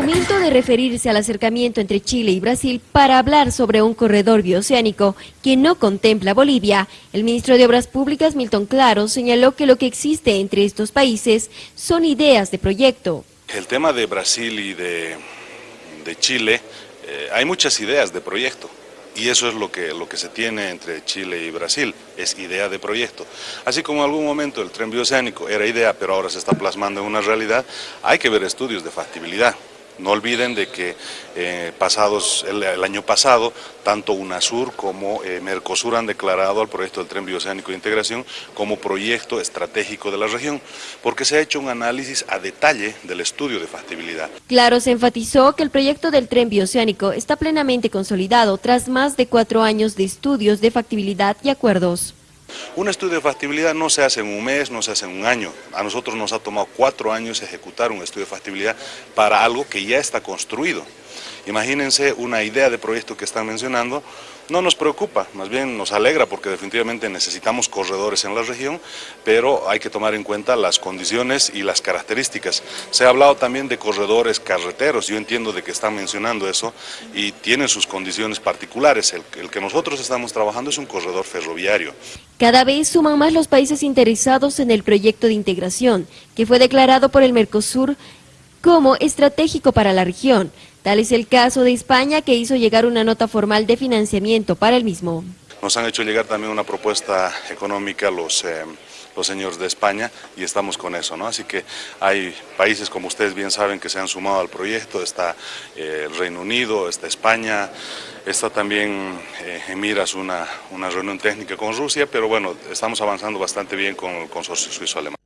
momento de referirse al acercamiento entre Chile y Brasil para hablar sobre un corredor bioceánico que no contempla Bolivia, el ministro de Obras Públicas Milton Claro señaló que lo que existe entre estos países son ideas de proyecto. El tema de Brasil y de, Chile, eh, hay muchas ideas de proyecto. Y eso es lo que, lo que se tiene entre Chile y Brasil, es idea de proyecto. Así como en algún momento el tren bioceánico era idea, pero ahora se está plasmando en una realidad, hay que ver estudios de factibilidad. No olviden de que eh, pasados, el, año pasado, tanto UNASUR como eh, Mercosur han declarado al proyecto del Tren Bioceánico de Integración como proyecto estratégico de la región, porque se ha hecho un análisis a detalle del estudio de factibilidad. Claro, se enfatizó que el proyecto del Tren Bioceánico está plenamente consolidado tras más de cuatro años de estudios de factibilidad y acuerdos. Un estudio de factibilidad no se hace en un mes, no se hace en un año. A nosotros nos ha tomado cuatro años ejecutar un estudio de factibilidad para algo que ya está construido. Imagínense una idea de proyecto que están mencionando, no nos preocupa, más bien nos alegra porque definitivamente necesitamos corredores en la región, pero hay que tomar en cuenta las condiciones y las características. Se ha hablado también de corredores carreteros, yo entiendo de que están mencionando eso y tienen sus condiciones particulares. El, el que nosotros estamos trabajando es un corredor ferroviario. Cada vez suman más los países interesados en el proyecto de integración, que fue declarado por el Mercosur como estratégico para la región. Tal es el caso de España, que hizo llegar una nota formal de financiamiento para el mismo. Nos han hecho llegar también una propuesta económica los, eh, los señores de España y estamos con eso, ¿no? Así que hay países, como ustedes bien saben, que se han sumado al proyecto, está eh, el Reino Unido, está España, está también eh, en miras una, una reunión técnica con Rusia, pero bueno, estamos avanzando bastante bien con el consorcio suizo-alemán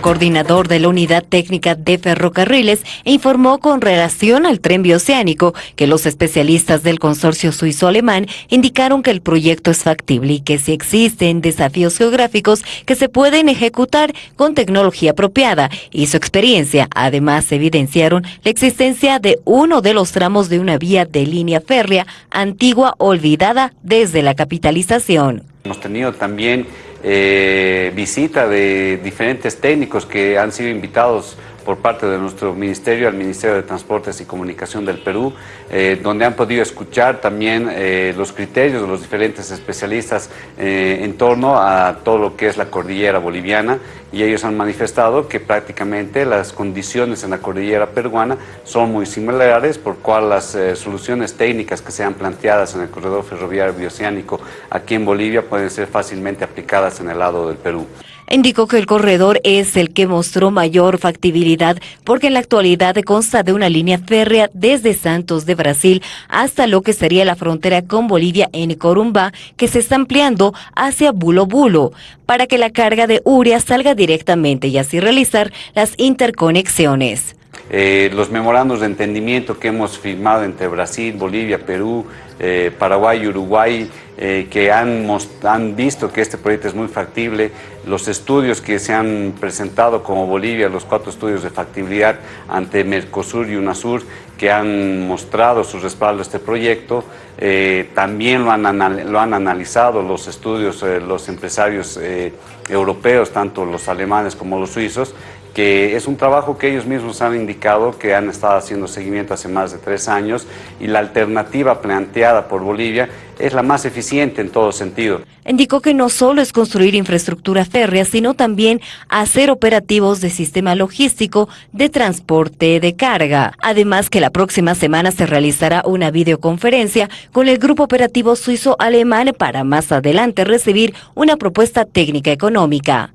coordinador de la Unidad Técnica de Ferrocarriles, informó con relación al tren bioceánico que los especialistas del consorcio suizo-alemán indicaron que el proyecto es factible y que si existen desafíos geográficos que se pueden ejecutar con tecnología apropiada y su experiencia. Además, evidenciaron la existencia de uno de los tramos de una vía de línea férrea antigua olvidada desde la capitalización. Hemos tenido también eh, visita de diferentes técnicos que han sido invitados por parte de nuestro ministerio al Ministerio de Transportes y Comunicación del Perú, eh, donde han podido escuchar también eh, los criterios de los diferentes especialistas eh, en torno a todo lo que es la cordillera boliviana y ellos han manifestado que prácticamente las condiciones en la cordillera peruana son muy similares, por cual las soluciones técnicas que sean planteadas en el corredor ferroviario bioceánico aquí en Bolivia pueden ser fácilmente aplicadas en el lado del Perú. Indicó que el corredor es el que mostró mayor factibilidad porque en la actualidad consta de una línea férrea desde Santos de Brasil hasta lo que sería la frontera con Bolivia en Corumbá que se está ampliando hacia Bulo Bulo para que la carga de urea salga directamente y así realizar las interconexiones. Eh, los memorandos de entendimiento que hemos firmado entre Brasil, Bolivia, Perú, eh, Paraguay y Uruguay, eh, que han, han visto que este proyecto es muy factible, los estudios que se han presentado como Bolivia, los cuatro estudios de factibilidad ante Mercosur y UNASUR, que han mostrado su respaldo a este proyecto, también lo han, lo han analizado los estudios, los empresarios europeos, tanto los alemanes como los suizos, que es un trabajo que ellos mismos han indicado que han estado haciendo seguimiento hace más de tres años y la alternativa planteada por Bolivia es la más eficiente en todo sentido. Indicó que no solo es construir infraestructura férrea, sino también hacer operativos de sistema logístico de transporte de carga. Además que la próxima semana se realizará una videoconferencia con el Grupo Operativo Suizo-Alemán para más adelante recibir una propuesta técnica económica.